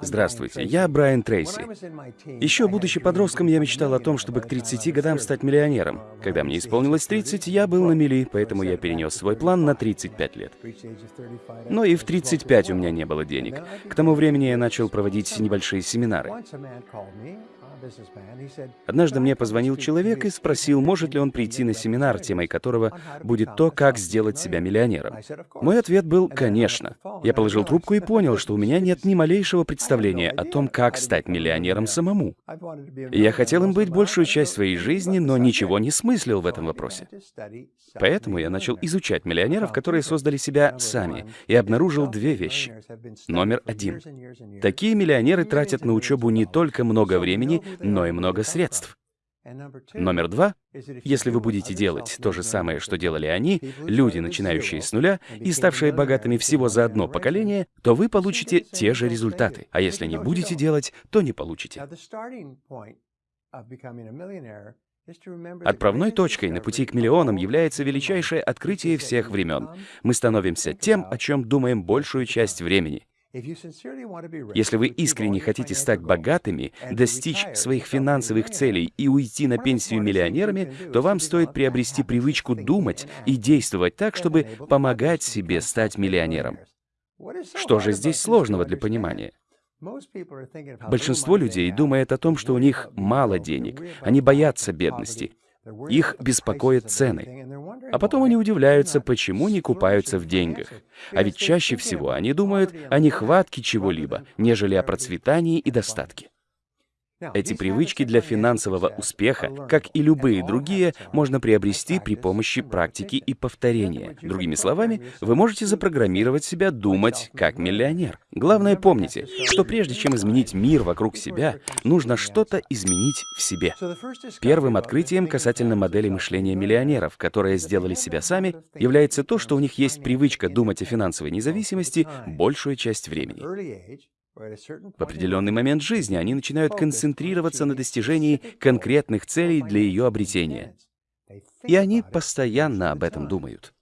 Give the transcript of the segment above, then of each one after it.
Здравствуйте, я Брайан Трейси. Еще будучи подростком, я мечтал о том, чтобы к 30 годам стать миллионером. Когда мне исполнилось 30, я был на мели, поэтому я перенес свой план на 35 лет. Но и в 35 у меня не было денег. К тому времени я начал проводить небольшие семинары. Однажды мне позвонил человек и спросил, может ли он прийти на семинар, темой которого будет то, как сделать себя миллионером. Мой ответ был «конечно». Я положил трубку и понял, что у меня нет ни малейшего представления о том, как стать миллионером самому. Я хотел им быть большую часть своей жизни, но ничего не смыслил в этом вопросе. Поэтому я начал изучать миллионеров, которые создали себя сами, и обнаружил две вещи. Номер один. Такие миллионеры тратят на учебу не только много времени, но и много средств. Номер два. Если вы будете делать то же самое, что делали они, люди, начинающие с нуля и ставшие богатыми всего за одно поколение, то вы получите те же результаты. А если не будете делать, то не получите. Отправной точкой на пути к миллионам является величайшее открытие всех времен. Мы становимся тем, о чем думаем большую часть времени. Если вы искренне хотите стать богатыми, достичь своих финансовых целей и уйти на пенсию миллионерами, то вам стоит приобрести привычку думать и действовать так, чтобы помогать себе стать миллионером. Что же здесь сложного для понимания? Большинство людей думает о том, что у них мало денег, они боятся бедности. Их беспокоят цены. А потом они удивляются, почему не купаются в деньгах. А ведь чаще всего они думают о нехватке чего-либо, нежели о процветании и достатке. Эти привычки для финансового успеха, как и любые другие, можно приобрести при помощи практики и повторения. Другими словами, вы можете запрограммировать себя думать как миллионер. Главное помните, что прежде чем изменить мир вокруг себя, нужно что-то изменить в себе. Первым открытием касательно модели мышления миллионеров, которые сделали себя сами, является то, что у них есть привычка думать о финансовой независимости большую часть времени. В определенный момент жизни они начинают концентрироваться на достижении конкретных целей для ее обретения. И они постоянно об этом думают.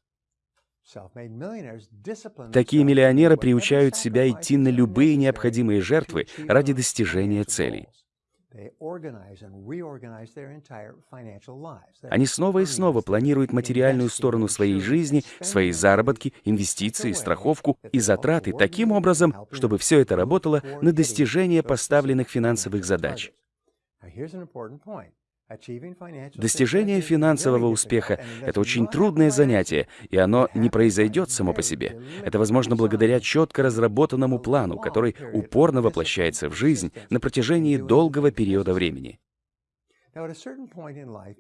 Такие миллионеры приучают себя идти на любые необходимые жертвы ради достижения целей. Они снова и снова планируют материальную сторону своей жизни, свои заработки, инвестиции, страховку и затраты таким образом, чтобы все это работало на достижение поставленных финансовых задач. Достижение финансового успеха — это очень трудное занятие, и оно не произойдет само по себе. Это возможно благодаря четко разработанному плану, который упорно воплощается в жизнь на протяжении долгого периода времени.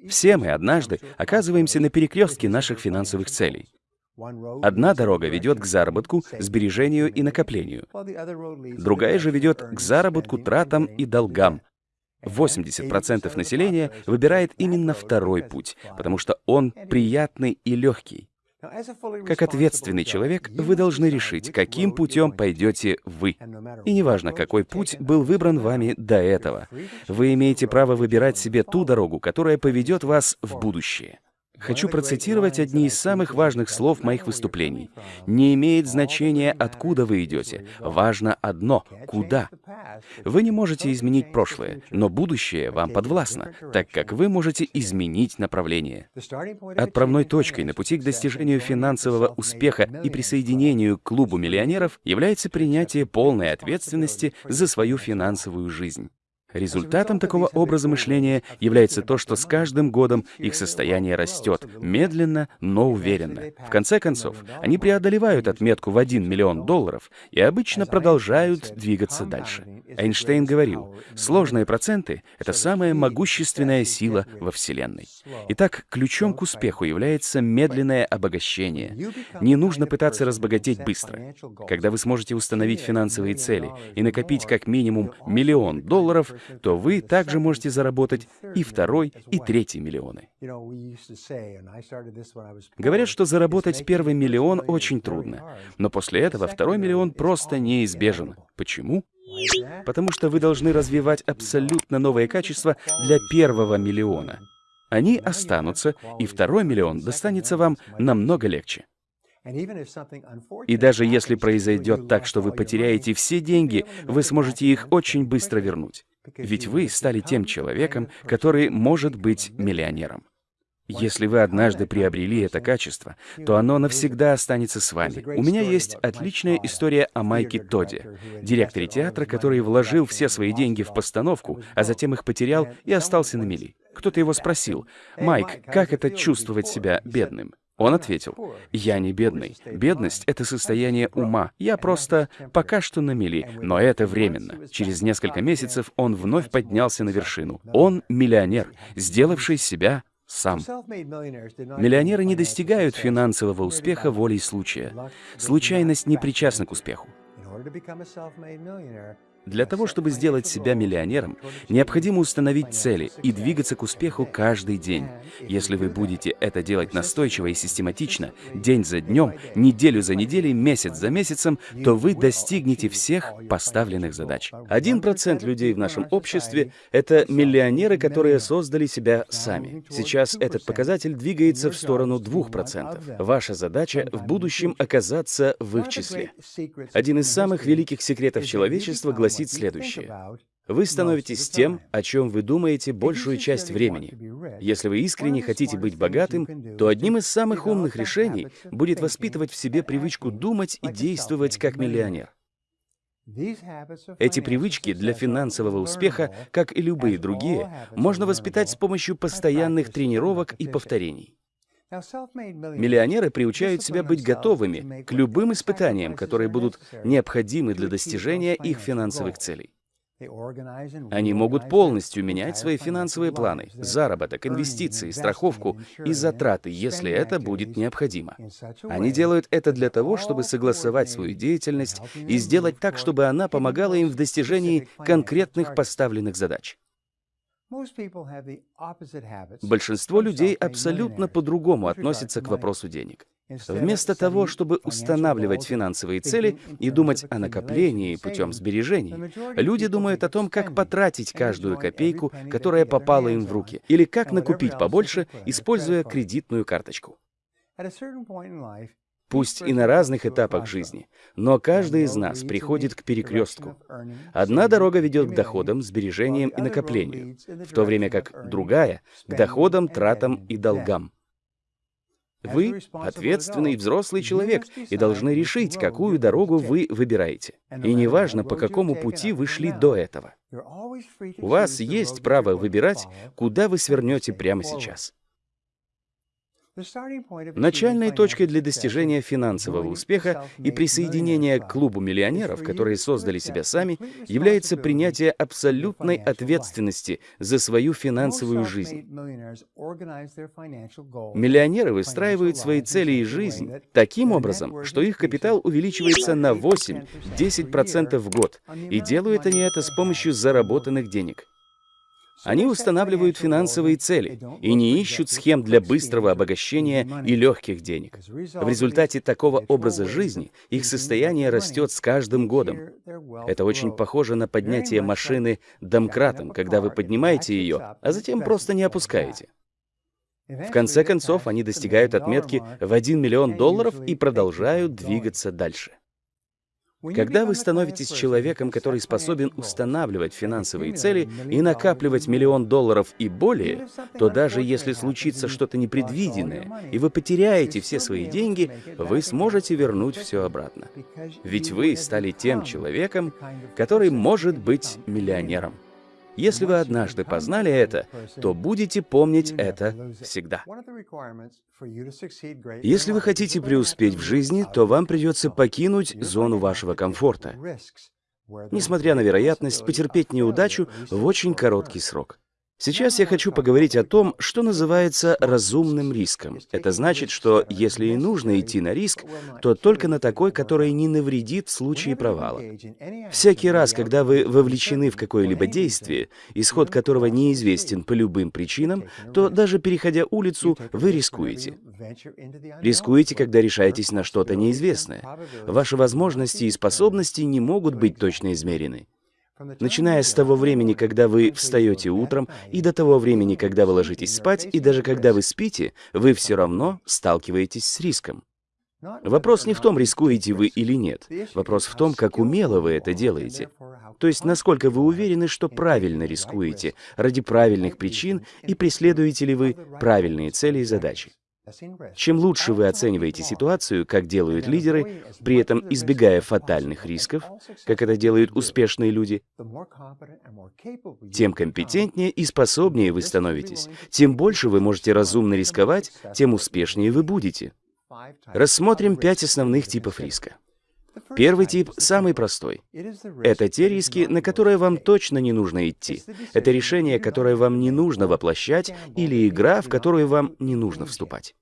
Все мы однажды оказываемся на перекрестке наших финансовых целей. Одна дорога ведет к заработку, сбережению и накоплению. Другая же ведет к заработку, тратам и долгам, 80% населения выбирает именно второй путь, потому что он приятный и легкий. Как ответственный человек, вы должны решить, каким путем пойдете вы. И неважно, какой путь был выбран вами до этого. Вы имеете право выбирать себе ту дорогу, которая поведет вас в будущее. Хочу процитировать одни из самых важных слов моих выступлений. «Не имеет значения, откуда вы идете. Важно одно — куда. Вы не можете изменить прошлое, но будущее вам подвластно, так как вы можете изменить направление». Отправной точкой на пути к достижению финансового успеха и присоединению к клубу миллионеров является принятие полной ответственности за свою финансовую жизнь. Результатом такого образа мышления является то, что с каждым годом их состояние растет, медленно, но уверенно. В конце концов, они преодолевают отметку в 1 миллион долларов и обычно продолжают двигаться дальше. Эйнштейн говорил, сложные проценты — это самая могущественная сила во Вселенной. Итак, ключом к успеху является медленное обогащение. Не нужно пытаться разбогатеть быстро. Когда вы сможете установить финансовые цели и накопить как минимум миллион долларов, то вы также можете заработать и второй, и третий миллионы. Говорят, что заработать первый миллион очень трудно, но после этого второй миллион просто неизбежен. Почему? Потому что вы должны развивать абсолютно новые качества для первого миллиона. Они останутся, и второй миллион достанется вам намного легче. И даже если произойдет так, что вы потеряете все деньги, вы сможете их очень быстро вернуть. Ведь вы стали тем человеком, который может быть миллионером. Если вы однажды приобрели это качество, то оно навсегда останется с вами. У меня есть отличная история о Майке Тоде, директоре театра, который вложил все свои деньги в постановку, а затем их потерял и остался на мели. Кто-то его спросил, «Майк, как это чувствовать себя бедным?» Он ответил, «Я не бедный. Бедность — это состояние ума. Я просто пока что на мели, но это временно. Через несколько месяцев он вновь поднялся на вершину. Он миллионер, сделавший себя сам. Миллионеры не достигают финансового успеха волей случая. Случайность не причастна к успеху. Для того, чтобы сделать себя миллионером, необходимо установить цели и двигаться к успеху каждый день. Если вы будете это делать настойчиво и систематично, день за днем, неделю за неделей, месяц за месяцем, то вы достигнете всех поставленных задач. Один процент людей в нашем обществе — это миллионеры, которые создали себя сами. Сейчас этот показатель двигается в сторону 2%. Ваша задача — в будущем оказаться в их числе. Один из самых великих секретов человечества гласит, гласит следующее. Вы становитесь тем, о чем вы думаете большую часть времени. Если вы искренне хотите быть богатым, то одним из самых умных решений будет воспитывать в себе привычку думать и действовать как миллионер. Эти привычки для финансового успеха, как и любые другие, можно воспитать с помощью постоянных тренировок и повторений. Миллионеры приучают себя быть готовыми к любым испытаниям, которые будут необходимы для достижения их финансовых целей. Они могут полностью менять свои финансовые планы, заработок, инвестиции, страховку и затраты, если это будет необходимо. Они делают это для того, чтобы согласовать свою деятельность и сделать так, чтобы она помогала им в достижении конкретных поставленных задач. Большинство людей абсолютно по-другому относятся к вопросу денег. Вместо того, чтобы устанавливать финансовые цели и думать о накоплении путем сбережений, люди думают о том, как потратить каждую копейку, которая попала им в руки, или как накупить побольше, используя кредитную карточку пусть и на разных этапах жизни, но каждый из нас приходит к перекрестку. Одна дорога ведет к доходам, сбережениям и накоплению, в то время как другая — к доходам, тратам и долгам. Вы — ответственный взрослый человек и должны решить, какую дорогу вы выбираете. И неважно, по какому пути вы шли до этого. У вас есть право выбирать, куда вы свернете прямо сейчас. Начальной точкой для достижения финансового успеха и присоединения к клубу миллионеров, которые создали себя сами, является принятие абсолютной ответственности за свою финансовую жизнь. Миллионеры выстраивают свои цели и жизнь таким образом, что их капитал увеличивается на 8-10% в год, и делают они это с помощью заработанных денег. Они устанавливают финансовые цели и не ищут схем для быстрого обогащения и легких денег. В результате такого образа жизни их состояние растет с каждым годом. Это очень похоже на поднятие машины домкратом, когда вы поднимаете ее, а затем просто не опускаете. В конце концов, они достигают отметки в 1 миллион долларов и продолжают двигаться дальше. Когда вы становитесь человеком, который способен устанавливать финансовые цели и накапливать миллион долларов и более, то даже если случится что-то непредвиденное, и вы потеряете все свои деньги, вы сможете вернуть все обратно. Ведь вы стали тем человеком, который может быть миллионером. Если вы однажды познали это, то будете помнить это всегда. Если вы хотите преуспеть в жизни, то вам придется покинуть зону вашего комфорта, несмотря на вероятность потерпеть неудачу в очень короткий срок. Сейчас я хочу поговорить о том, что называется разумным риском. Это значит, что если и нужно идти на риск, то только на такой, который не навредит в случае провала. Всякий раз, когда вы вовлечены в какое-либо действие, исход которого неизвестен по любым причинам, то даже переходя улицу, вы рискуете. Рискуете, когда решаетесь на что-то неизвестное. Ваши возможности и способности не могут быть точно измерены. Начиная с того времени, когда вы встаете утром, и до того времени, когда вы ложитесь спать, и даже когда вы спите, вы все равно сталкиваетесь с риском. Вопрос не в том, рискуете вы или нет. Вопрос в том, как умело вы это делаете. То есть, насколько вы уверены, что правильно рискуете, ради правильных причин, и преследуете ли вы правильные цели и задачи. Чем лучше вы оцениваете ситуацию, как делают лидеры, при этом избегая фатальных рисков, как это делают успешные люди, тем компетентнее и способнее вы становитесь, тем больше вы можете разумно рисковать, тем успешнее вы будете. Рассмотрим пять основных типов риска. Первый тип самый простой. Это те риски, на которые вам точно не нужно идти. Это решение, которое вам не нужно воплощать, или игра, в которую вам не нужно вступать.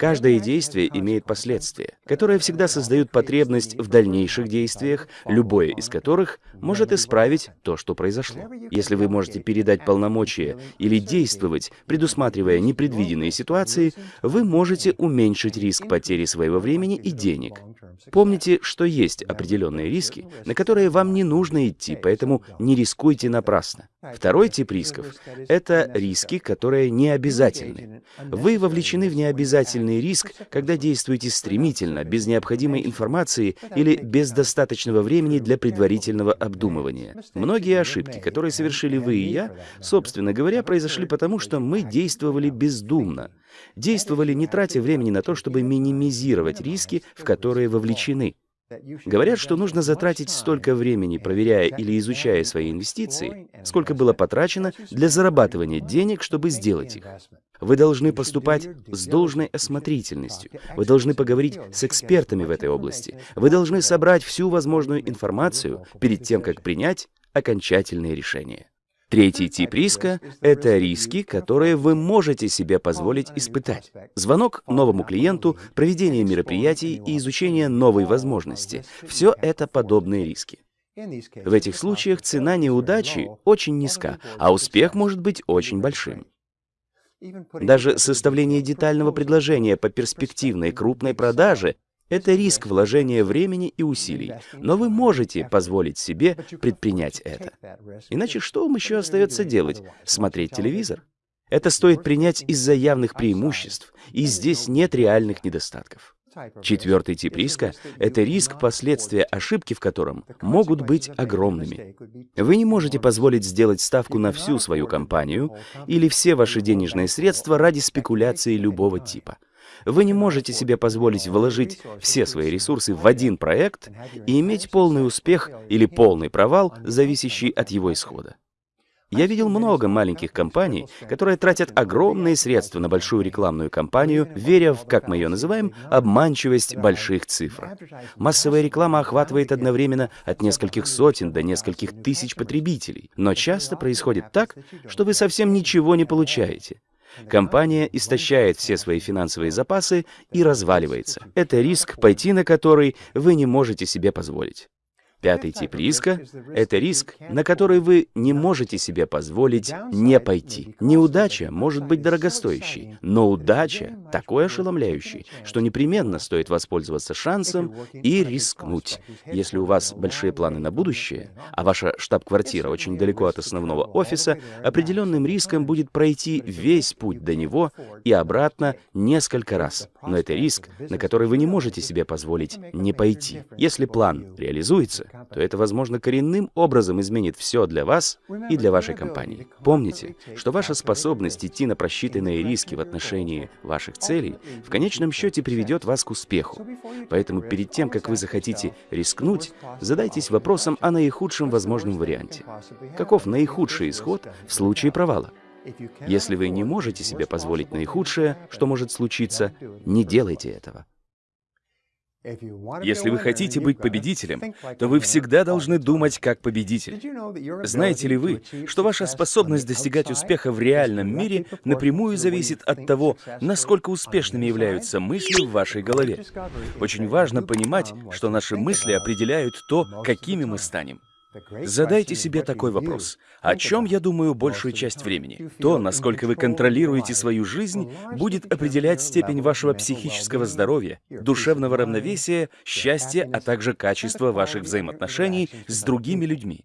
Каждое действие имеет последствия, которые всегда создают потребность в дальнейших действиях, любое из которых может исправить то, что произошло. Если вы можете передать полномочия или действовать, предусматривая непредвиденные ситуации, вы можете уменьшить риск потери своего времени и денег. Помните, что есть определенные риски, на которые вам не нужно идти, поэтому не рискуйте напрасно. Второй тип рисков — это риски, которые не обязательны. Вы вовлечены в необязательный риск, когда действуете стремительно, без необходимой информации или без достаточного времени для предварительного обдумывания. Многие ошибки, которые совершили вы и я, собственно говоря, произошли потому, что мы действовали бездумно. Действовали, не тратя времени на то, чтобы минимизировать риски, в которые вовлечены. Говорят, что нужно затратить столько времени, проверяя или изучая свои инвестиции, сколько было потрачено для зарабатывания денег, чтобы сделать их. Вы должны поступать с должной осмотрительностью. Вы должны поговорить с экспертами в этой области. Вы должны собрать всю возможную информацию перед тем, как принять окончательные решения. Третий тип риска — это риски, которые вы можете себе позволить испытать. Звонок новому клиенту, проведение мероприятий и изучение новой возможности — все это подобные риски. В этих случаях цена неудачи очень низка, а успех может быть очень большим. Даже составление детального предложения по перспективной крупной продаже это риск вложения времени и усилий, но вы можете позволить себе предпринять это. Иначе что вам еще остается делать? Смотреть телевизор? Это стоит принять из-за явных преимуществ, и здесь нет реальных недостатков. Четвертый тип риска — это риск последствия ошибки, в котором могут быть огромными. Вы не можете позволить сделать ставку на всю свою компанию или все ваши денежные средства ради спекуляции любого типа. Вы не можете себе позволить вложить все свои ресурсы в один проект и иметь полный успех или полный провал, зависящий от его исхода. Я видел много маленьких компаний, которые тратят огромные средства на большую рекламную кампанию, веря в, как мы ее называем, обманчивость больших цифр. Массовая реклама охватывает одновременно от нескольких сотен до нескольких тысяч потребителей. Но часто происходит так, что вы совсем ничего не получаете. Компания истощает все свои финансовые запасы и разваливается. Это риск, пойти на который вы не можете себе позволить. Пятый тип риска — это риск, на который вы не можете себе позволить не пойти. Неудача может быть дорогостоящей, но удача такой ошеломляющей, что непременно стоит воспользоваться шансом и рискнуть. Если у вас большие планы на будущее, а ваша штаб-квартира очень далеко от основного офиса, определенным риском будет пройти весь путь до него и обратно несколько раз. Но это риск, на который вы не можете себе позволить не пойти. Если план реализуется, то это, возможно, коренным образом изменит все для вас и для вашей компании. Помните, что ваша способность идти на просчитанные риски в отношении ваших целей в конечном счете приведет вас к успеху. Поэтому перед тем, как вы захотите рискнуть, задайтесь вопросом о наихудшем возможном варианте. Каков наихудший исход в случае провала? Если вы не можете себе позволить наихудшее, что может случиться, не делайте этого. Если вы хотите быть победителем, то вы всегда должны думать как победитель. Знаете ли вы, что ваша способность достигать успеха в реальном мире напрямую зависит от того, насколько успешными являются мысли в вашей голове? Очень важно понимать, что наши мысли определяют то, какими мы станем. Задайте себе такой вопрос. О чем я думаю большую часть времени? То, насколько вы контролируете свою жизнь, будет определять степень вашего психического здоровья, душевного равновесия, счастья, а также качество ваших взаимоотношений с другими людьми.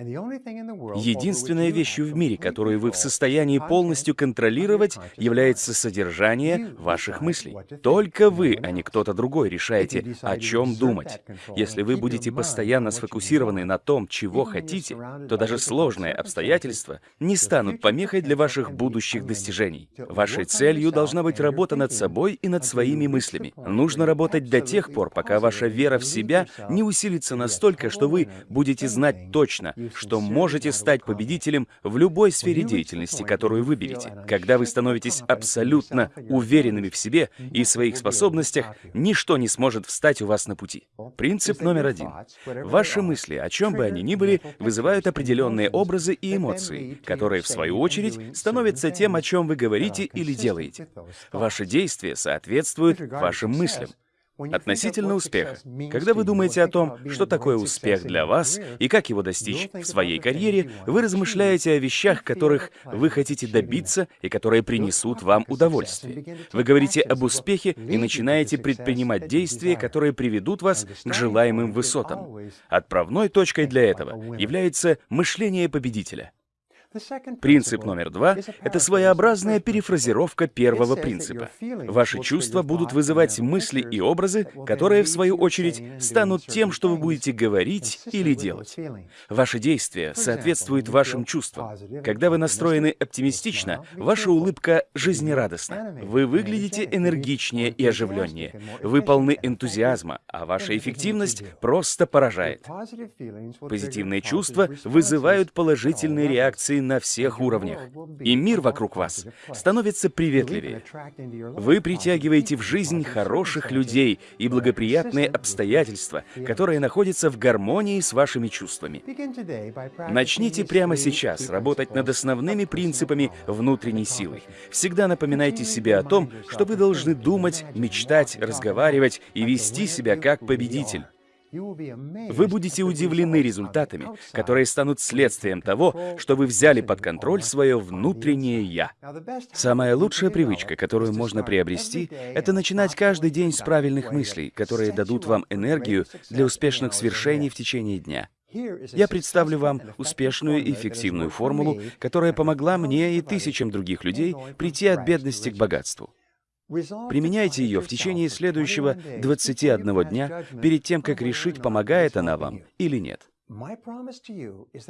Единственной вещью в мире, которую вы в состоянии полностью контролировать, является содержание ваших мыслей. Только вы, а не кто-то другой, решаете, о чем думать. Если вы будете постоянно сфокусированы на том, чего хотите, то даже сложные обстоятельства не станут помехой для ваших будущих достижений. Вашей целью должна быть работа над собой и над своими мыслями. Нужно работать до тех пор, пока ваша вера в себя не усилится настолько, что вы будете знать точно, что можете стать победителем в любой сфере деятельности, которую выберете. Когда вы становитесь абсолютно уверенными в себе и своих способностях, ничто не сможет встать у вас на пути. Принцип номер один. Ваши мысли, о чем бы они ни были, вызывают определенные образы и эмоции, которые, в свою очередь, становятся тем, о чем вы говорите или делаете. Ваши действия соответствуют вашим мыслям. Относительно успеха. Когда вы думаете о том, что такое успех для вас и как его достичь в своей карьере, вы размышляете о вещах, которых вы хотите добиться и которые принесут вам удовольствие. Вы говорите об успехе и начинаете предпринимать действия, которые приведут вас к желаемым высотам. Отправной точкой для этого является мышление победителя. Принцип номер два — это своеобразная перефразировка первого принципа. Ваши чувства будут вызывать мысли и образы, которые, в свою очередь, станут тем, что вы будете говорить или делать. Ваши действия соответствуют вашим чувствам. Когда вы настроены оптимистично, ваша улыбка жизнерадостна. Вы выглядите энергичнее и оживленнее. Вы полны энтузиазма, а ваша эффективность просто поражает. Позитивные чувства вызывают положительные реакции на всех уровнях. И мир вокруг вас становится приветливее. Вы притягиваете в жизнь хороших людей и благоприятные обстоятельства, которые находятся в гармонии с вашими чувствами. Начните прямо сейчас работать над основными принципами внутренней силы. Всегда напоминайте себе о том, что вы должны думать, мечтать, разговаривать и вести себя как победитель. Вы будете удивлены результатами, которые станут следствием того, что вы взяли под контроль свое внутреннее «я». Самая лучшая привычка, которую можно приобрести, это начинать каждый день с правильных мыслей, которые дадут вам энергию для успешных свершений в течение дня. Я представлю вам успешную и эффективную формулу, которая помогла мне и тысячам других людей прийти от бедности к богатству. Применяйте ее в течение следующего 21 дня перед тем, как решить, помогает она вам или нет.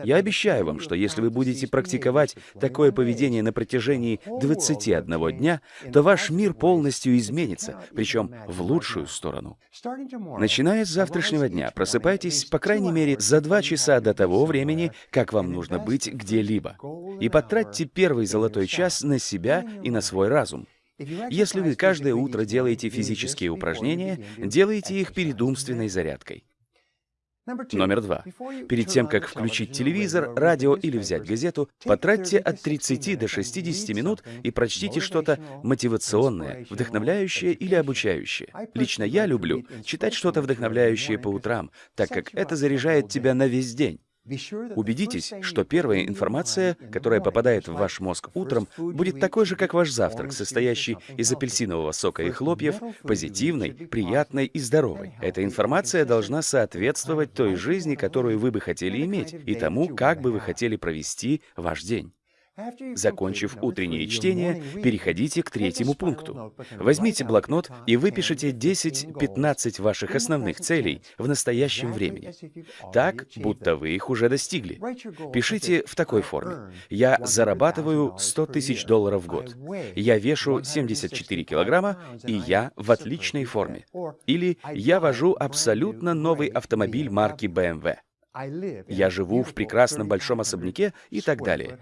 Я обещаю вам, что если вы будете практиковать такое поведение на протяжении 21 дня, то ваш мир полностью изменится, причем в лучшую сторону. Начиная с завтрашнего дня, просыпайтесь, по крайней мере, за два часа до того времени, как вам нужно быть где-либо, и потратьте первый золотой час на себя и на свой разум. Если вы каждое утро делаете физические упражнения, делайте их перед умственной зарядкой. Номер два. Перед тем, как включить телевизор, радио или взять газету, потратьте от 30 до 60 минут и прочтите что-то мотивационное, вдохновляющее или обучающее. Лично я люблю читать что-то вдохновляющее по утрам, так как это заряжает тебя на весь день. Убедитесь, что первая информация, которая попадает в ваш мозг утром, будет такой же, как ваш завтрак, состоящий из апельсинового сока и хлопьев, позитивной, приятной и здоровой. Эта информация должна соответствовать той жизни, которую вы бы хотели иметь, и тому, как бы вы хотели провести ваш день. Закончив утреннее чтение, переходите к третьему пункту. Возьмите блокнот и выпишите 10-15 ваших основных целей в настоящем времени. Так, будто вы их уже достигли. Пишите в такой форме. Я зарабатываю 100 тысяч долларов в год. Я вешу 74 килограмма, и я в отличной форме. Или я вожу абсолютно новый автомобиль марки BMW. Я живу в прекрасном большом особняке и так далее.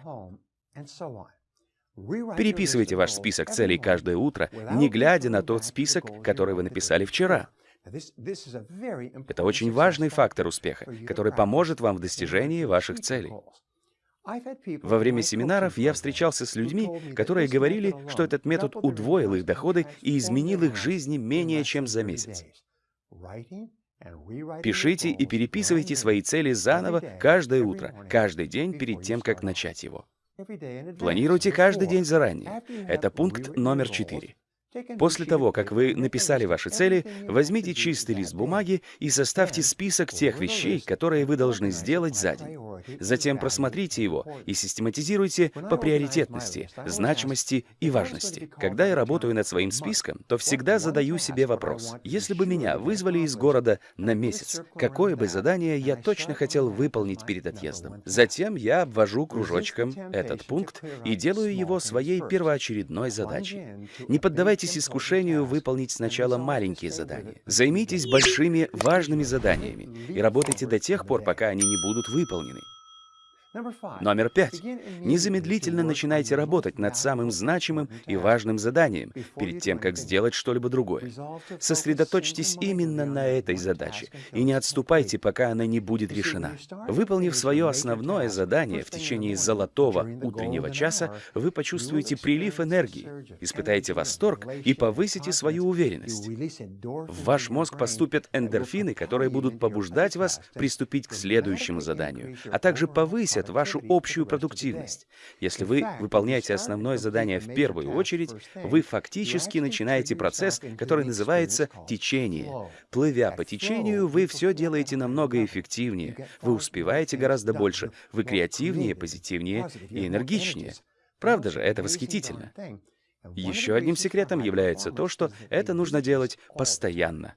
Переписывайте ваш список целей каждое утро, не глядя на тот список, который вы написали вчера. Это очень важный фактор успеха, который поможет вам в достижении ваших целей. Во время семинаров я встречался с людьми, которые говорили, что этот метод удвоил их доходы и изменил их жизни менее чем за месяц. Пишите и переписывайте свои цели заново каждое утро, каждый день перед тем, как начать его. Планируйте каждый день заранее. Это пункт номер четыре. После того, как вы написали ваши цели, возьмите чистый лист бумаги и составьте список тех вещей, которые вы должны сделать за день. Затем просмотрите его и систематизируйте по приоритетности, значимости и важности. Когда я работаю над своим списком, то всегда задаю себе вопрос. Если бы меня вызвали из города на месяц, какое бы задание я точно хотел выполнить перед отъездом? Затем я обвожу кружочком этот пункт и делаю его своей первоочередной задачей. Не поддавайтесь поддавайтесь искушению выполнить сначала маленькие задания. Займитесь большими важными заданиями и работайте до тех пор, пока они не будут выполнены. Номер пять. Незамедлительно начинайте работать над самым значимым и важным заданием, перед тем, как сделать что-либо другое. Сосредоточьтесь именно на этой задаче и не отступайте, пока она не будет решена. Выполнив свое основное задание в течение золотого утреннего часа, вы почувствуете прилив энергии, испытаете восторг и повысите свою уверенность. В ваш мозг поступят эндорфины, которые будут побуждать вас приступить к следующему заданию, а также повысят повысят вашу общую продуктивность. Если вы выполняете основное задание в первую очередь, вы фактически начинаете процесс, который называется течение. Плывя по течению, вы все делаете намного эффективнее, вы успеваете гораздо больше, вы креативнее, позитивнее и энергичнее. Правда же, это восхитительно. Еще одним секретом является то, что это нужно делать постоянно.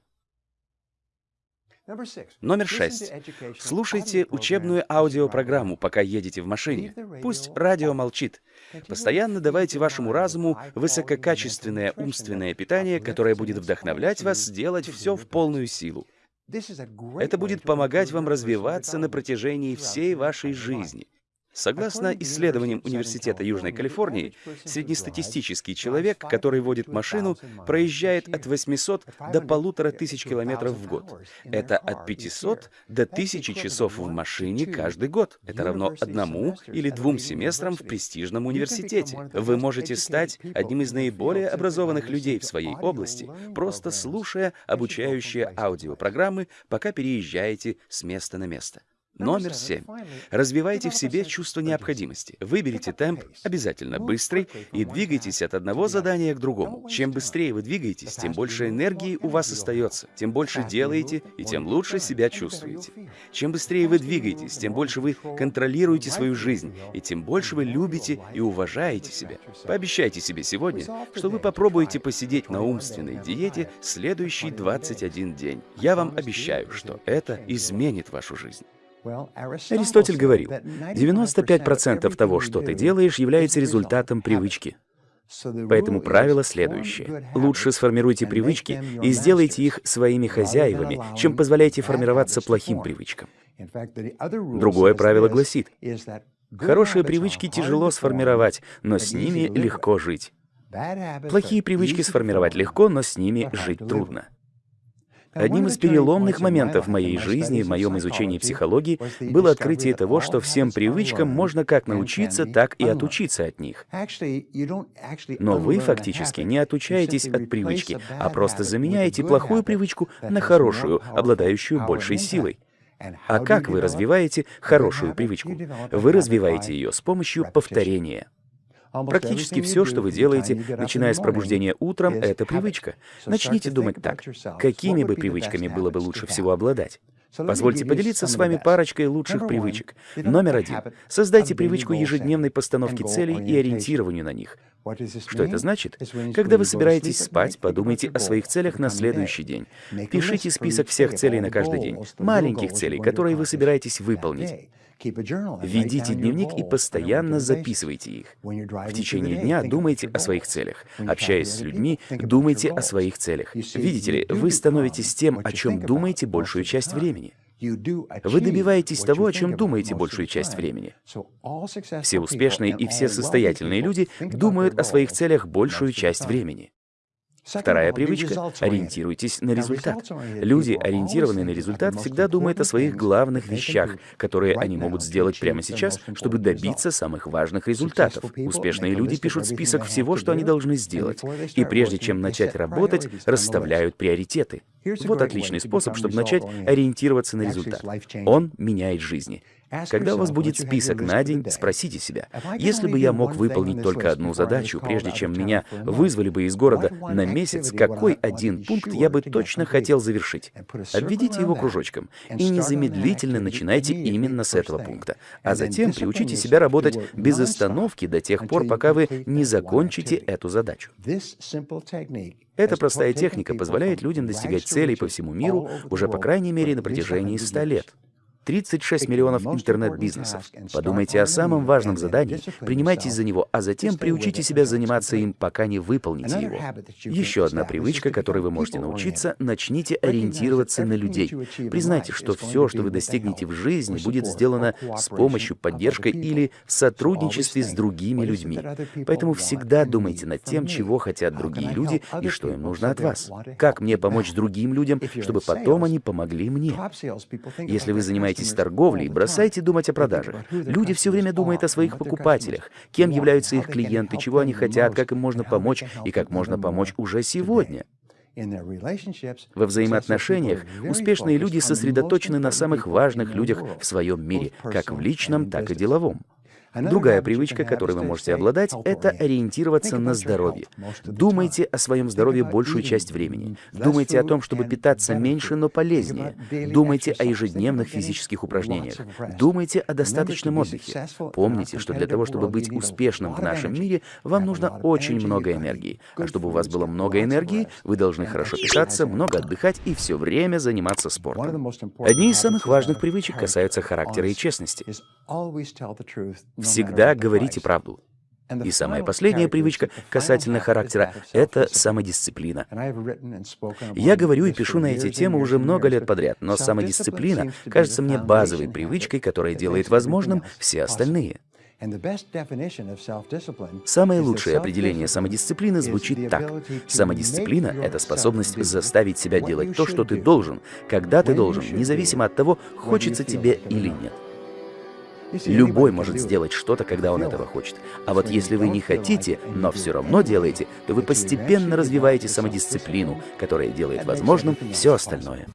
Номер шесть. Слушайте учебную аудиопрограмму, пока едете в машине. Пусть радио молчит. Постоянно давайте вашему разуму высококачественное умственное питание, которое будет вдохновлять вас сделать все в полную силу. Это будет помогать вам развиваться на протяжении всей вашей жизни. Согласно исследованиям Университета Южной Калифорнии, среднестатистический человек, который водит машину, проезжает от 800 до 1500 километров в год. Это от 500 до 1000 часов в машине каждый год. Это равно одному или двум семестрам в престижном университете. Вы можете стать одним из наиболее образованных людей в своей области, просто слушая обучающие аудиопрограммы, пока переезжаете с места на место. Номер семь. Развивайте в себе чувство необходимости. Выберите темп, обязательно быстрый, и двигайтесь от одного задания к другому. Чем быстрее вы двигаетесь, тем больше энергии у вас остается, тем больше делаете и тем лучше себя чувствуете. Чем быстрее вы двигаетесь, тем больше вы контролируете свою жизнь, и тем больше вы любите и уважаете себя. Пообещайте себе сегодня, что вы попробуете посидеть на умственной диете следующий 21 день. Я вам обещаю, что это изменит вашу жизнь. Аристотель говорил, 95% того, что ты делаешь, является результатом привычки. Поэтому правило следующее. Лучше сформируйте привычки и сделайте их своими хозяевами, чем позволяйте формироваться плохим привычкам. Другое правило гласит, хорошие привычки тяжело сформировать, но с ними легко жить. Плохие привычки сформировать легко, но с ними жить трудно. Одним из переломных моментов в моей жизни, в моем изучении психологии, было открытие того, что всем привычкам можно как научиться, так и отучиться от них. Но вы фактически не отучаетесь от привычки, а просто заменяете плохую привычку на хорошую, обладающую большей силой. А как вы развиваете хорошую привычку? Вы развиваете ее с помощью повторения. Практически все, что вы делаете, начиная с пробуждения утром, это привычка. Начните думать так. Какими бы привычками было бы лучше всего обладать? Позвольте поделиться с вами парочкой лучших привычек. Номер один. Создайте привычку ежедневной постановки целей и ориентированию на них. Что это значит? Когда вы собираетесь спать, подумайте о своих целях на следующий день. Пишите список всех целей на каждый день, маленьких целей, которые вы собираетесь выполнить. Ведите дневник и постоянно записывайте их. В течение дня думайте о своих целях. Общаясь с людьми, думайте о своих целях. Видите ли, вы становитесь тем, о чем думаете большую часть времени. Вы добиваетесь того, о чем думаете большую часть времени. Все успешные и все состоятельные люди думают о своих целях большую часть времени. Вторая привычка — ориентируйтесь на результат. Люди, ориентированные на результат, всегда думают о своих главных вещах, которые они могут сделать прямо сейчас, чтобы добиться самых важных результатов. Успешные люди пишут список всего, что они должны сделать, и прежде чем начать работать, расставляют приоритеты. Вот отличный способ, чтобы начать ориентироваться на результат. Он меняет жизни. Когда у вас будет список на день, спросите себя, если бы я мог выполнить только одну задачу, прежде чем меня вызвали бы из города на месяц, какой один пункт я бы точно хотел завершить? Обведите его кружочком и незамедлительно начинайте именно с этого пункта, а затем приучите себя работать без остановки до тех пор, пока вы не закончите эту задачу. Эта простая техника позволяет людям достигать целей по всему миру уже по крайней мере на протяжении 100 лет. 36 миллионов интернет-бизнесов. Подумайте о самом важном задании, принимайтесь за него, а затем приучите себя заниматься им, пока не выполните его. Еще одна привычка, которой вы можете научиться, начните ориентироваться на людей. Признайте, что все, что вы достигнете в жизни, будет сделано с помощью, поддержкой или в сотрудничестве с другими людьми. Поэтому всегда думайте над тем, чего хотят другие люди и что им нужно от вас. Как мне помочь другим людям, чтобы потом они помогли мне? Если вы занимаетесь занимаетесь торговлей, бросайте думать о продажах. Люди все время думают о своих покупателях, кем являются их клиенты, чего они хотят, как им можно помочь и как можно помочь уже сегодня. Во взаимоотношениях успешные люди сосредоточены на самых важных людях в своем мире, как в личном, так и деловом. Другая привычка, которой вы можете обладать, это ориентироваться на здоровье. Думайте о своем здоровье большую часть времени. Думайте о том, чтобы питаться меньше, но полезнее. Думайте о ежедневных физических упражнениях. Думайте о достаточном отдыхе. Помните, что для того, чтобы быть успешным в нашем мире, вам нужно очень много энергии. А чтобы у вас было много энергии, вы должны хорошо питаться, много отдыхать и все время заниматься спортом. Одни из самых важных привычек касаются характера и честности. Всегда говорите правду. И самая последняя привычка касательно характера — это самодисциплина. Я говорю и пишу на эти темы уже много лет подряд, но самодисциплина кажется мне базовой привычкой, которая делает возможным все остальные. Самое лучшее определение самодисциплины звучит так. Самодисциплина — это способность заставить себя делать то, что ты должен, когда ты должен, независимо от того, хочется тебе или нет. Любой может сделать что-то, когда он этого хочет. А вот если вы не хотите, но все равно делаете, то вы постепенно развиваете самодисциплину, которая делает возможным все остальное.